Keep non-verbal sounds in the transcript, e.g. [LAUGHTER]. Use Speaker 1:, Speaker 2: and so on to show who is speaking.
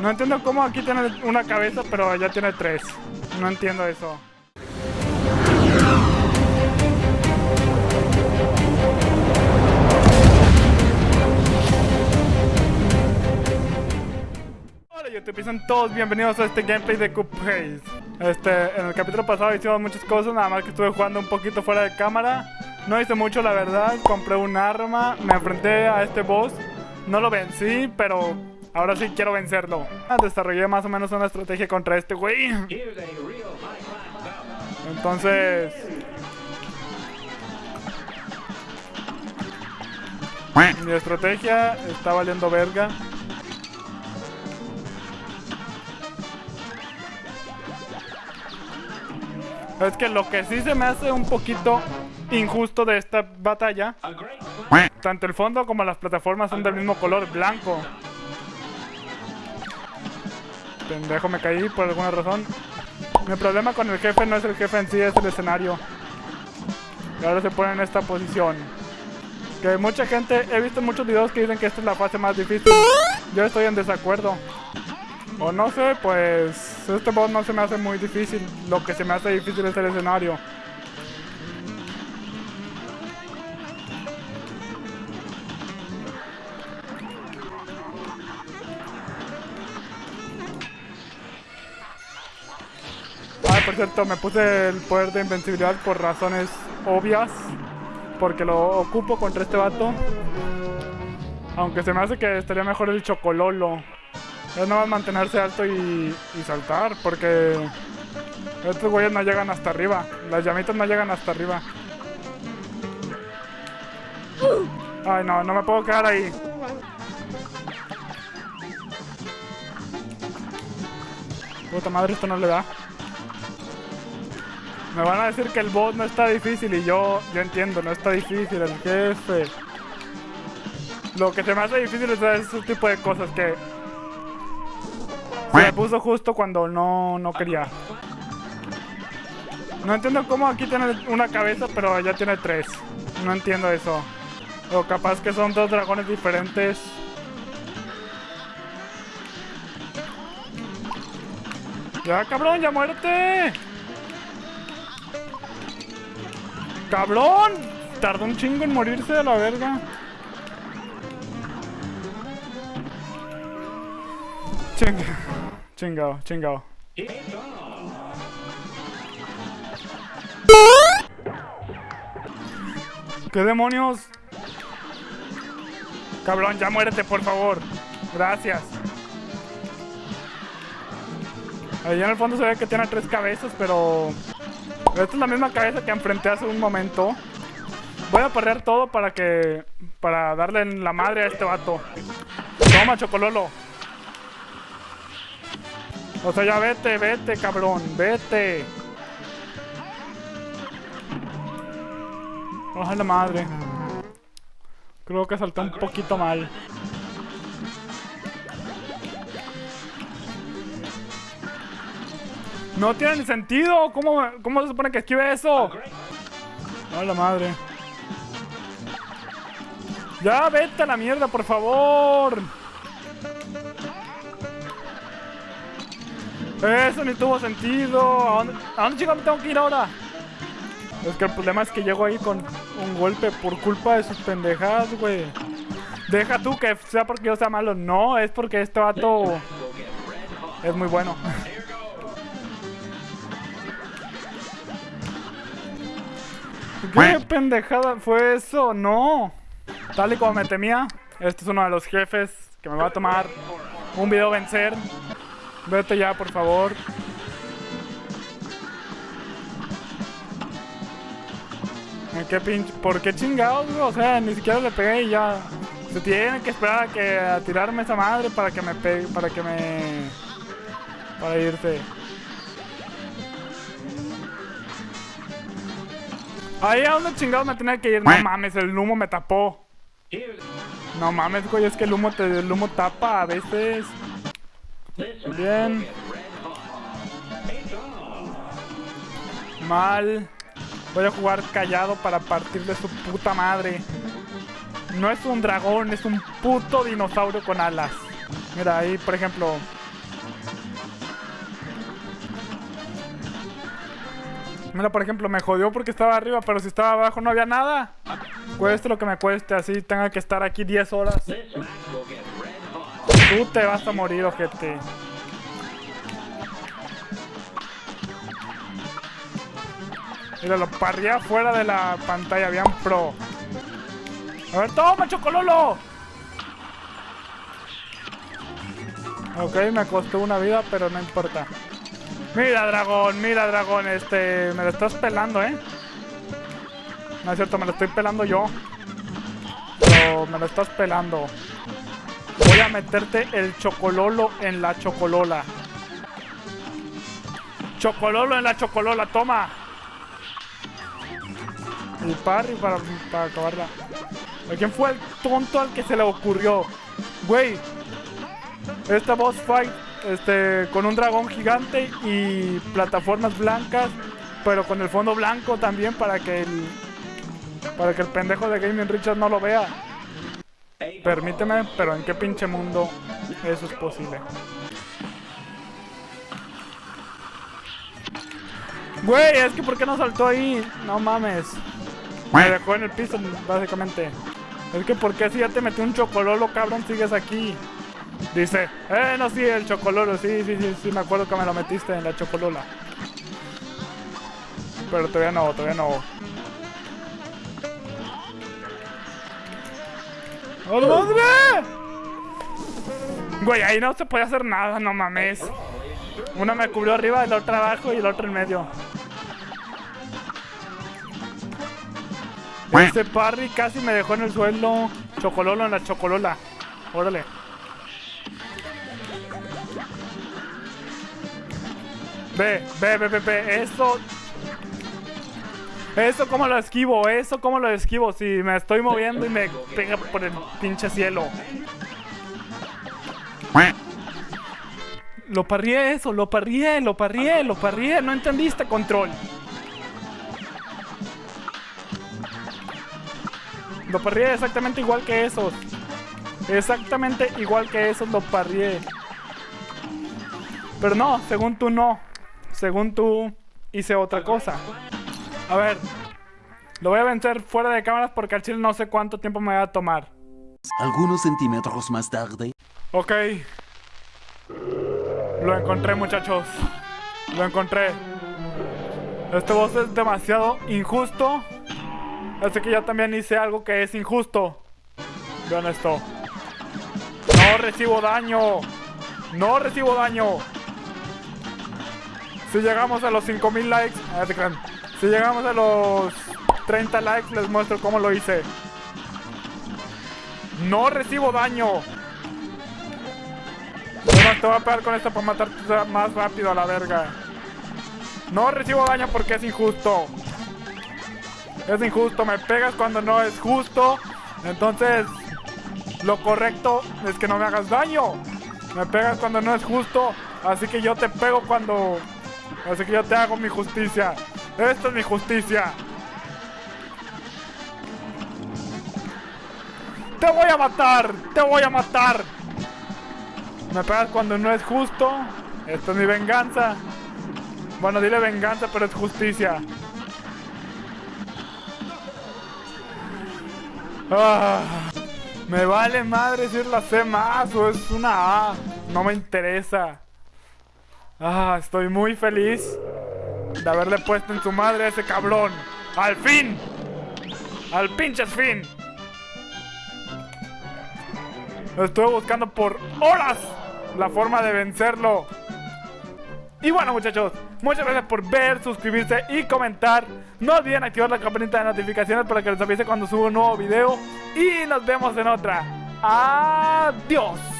Speaker 1: No entiendo cómo aquí tiene una cabeza, pero ya tiene tres. No entiendo eso. Hola YouTube, son todos bienvenidos a este gameplay de Cuphead Este, en el capítulo pasado hicimos muchas cosas, nada más que estuve jugando un poquito fuera de cámara No hice mucho la verdad, compré un arma, me enfrenté a este boss No lo vencí, pero ahora sí quiero vencerlo. Desarrollé más o menos una estrategia contra este güey. Entonces... Mi estrategia está valiendo verga. Es que lo que sí se me hace un poquito injusto de esta batalla, tanto el fondo como las plataformas son del mismo color, blanco. Pendejo, me caí por alguna razón. Mi problema con el jefe no es el jefe en sí, es el escenario. Y ahora se pone en esta posición. Que mucha gente, he visto muchos videos que dicen que esta es la fase más difícil. Yo estoy en desacuerdo. O no sé, pues este boss no se me hace muy difícil. Lo que se me hace difícil es el escenario. Por cierto, me puse el poder de invencibilidad por razones obvias. Porque lo ocupo contra este vato. Aunque se me hace que estaría mejor el chocololo. Es nada más mantenerse alto y, y saltar, porque estos güeyes no llegan hasta arriba. Las llamitas no llegan hasta arriba. Ay, no, no me puedo quedar ahí. Puta madre, esto no le da. Me van a decir que el boss no está difícil y yo, yo entiendo, no está difícil, el jefe. Lo que se me hace difícil es ese tipo de cosas que se me puso justo cuando no, no quería. No entiendo cómo aquí tiene una cabeza, pero ya tiene tres. No entiendo eso. O capaz que son dos dragones diferentes. Ya, cabrón, ya muerte. Cabrón. Tardó un chingo en morirse de la verga. Chinga. Chingado, chingado. ¿Qué demonios? Cabrón, ya muérete, por favor. Gracias. Allá en el fondo se ve que tiene tres cabezas, pero... Esta es la misma cabeza que enfrenté hace un momento. Voy a perder todo para que... Para darle en la madre a este vato. Toma, Chocololo. O sea, ya vete, vete, cabrón, vete. Ojalá la madre. Creo que saltó un poquito mal. No tiene ni sentido. ¿Cómo, ¿Cómo se supone que esquive eso? Hola la madre. Ya, vete a la mierda, por favor. Eso ni tuvo sentido. ¿A dónde, ¿A dónde chico me tengo que ir ahora? Es que el problema es que llego ahí con un golpe por culpa de sus pendejadas, güey. Deja tú que sea porque yo sea malo. No, es porque este vato es muy bueno. [LAUGHS] ¿Qué pendejada fue eso? No. Tal y como me temía, este es uno de los jefes que me va a tomar un video vencer. Vete ya, por favor. ¿Qué pinche? ¿Por qué chingados, O sea, ni siquiera le pegué y ya. Se tiene que esperar a que a tirarme esa madre para que me pegue, para que me para irse. Ahí a dónde chingados me tenía que ir. No mames, el humo me tapó. No mames, güey, es que el humo te, el humo tapa a veces. Bien. Mal. Voy a jugar callado para partirle su puta madre. No es un dragón, es un puto dinosaurio con alas. Mira, ahí, por ejemplo, Mira, por ejemplo, me jodió porque estaba arriba, pero si estaba abajo no había nada. Cueste lo que me cueste, así tenga que estar aquí 10 horas. Tú te vas a morir, ojete. Mira, lo parría fuera de la pantalla, bien pro. A ver, toma, chocololo. Ok, me costó una vida, pero no importa. Mira, dragón, mira, dragón, este... Me lo estás pelando, ¿eh? No es cierto, me lo estoy pelando yo. Pero me lo estás pelando. Voy a meterte el chocololo en la chocolola. Chocololo en la chocolola, toma. Y parry para, para acabarla. ¿Quién fue el tonto al que se le ocurrió? Güey, esta boss fight este, con un dragón gigante y plataformas blancas, pero con el fondo blanco también para que el, para que el pendejo de Gaming Richard no lo vea. Permíteme, pero ¿en qué pinche mundo eso es posible? Güey, es que ¿por qué no saltó ahí? No mames. Me dejó en el piso, básicamente. Es que ¿por qué si ya te metí un chocololo, cabrón, sigues aquí? Dice, eh, no, sí, el chocololo, sí, sí, sí, sí, me acuerdo que me lo metiste en la chocolola. Pero todavía no, todavía no. ¡Oh, madre! Güey, ahí no se puede hacer nada, no mames. Una me cubrió arriba, el otro abajo y el otro en medio. Ese parry casi me dejó en el suelo. Chocololo en la chocolola. Órale. Ve, ve, ve, ve, ve. Eso. Eso como lo esquivo, eso como lo esquivo. Si me estoy moviendo y me pega por el pinche cielo. Lo parrié eso, lo parrié, lo parrié, lo parrié. No entendiste control. Lo parrié exactamente igual que esos. Exactamente igual que esos lo parrié. Pero no, según tú no según tú, hice otra cosa. A ver, lo voy a vencer fuera de cámaras porque al chile no sé cuánto tiempo me va a tomar.
Speaker 2: Algunos centímetros más tarde.
Speaker 1: Ok. Lo encontré, muchachos. Lo encontré. Este boss es demasiado injusto. Así que yo también hice algo que es injusto. Vean esto. No recibo daño. No recibo daño. Si llegamos a los 5000 likes, si llegamos a los 30 likes, les muestro cómo lo hice. No recibo daño. te voy a pegar con esta para matar más rápido a la verga. No recibo daño porque es injusto. Es injusto, me pegas cuando no es justo. Entonces, lo correcto es que no me hagas daño. Me pegas cuando no es justo. Así que yo te pego cuando Así que yo te hago mi justicia. Esta es mi justicia. ¡Te voy a matar! ¡Te voy a matar! Me pegas cuando no es justo. Esto es mi venganza. Bueno, dile venganza, pero es justicia. Ah, me vale madre si es la C más o es una A. No me interesa. Ah, estoy muy feliz de haberle puesto en su madre a ese cabrón. ¡Al fin! ¡Al pinches fin! Estuve buscando por horas la forma de vencerlo. Y bueno muchachos, muchas gracias por ver, suscribirse y comentar. No olviden activar la campanita de notificaciones para que les avise cuando subo un nuevo video. Y nos vemos en otra. Adiós.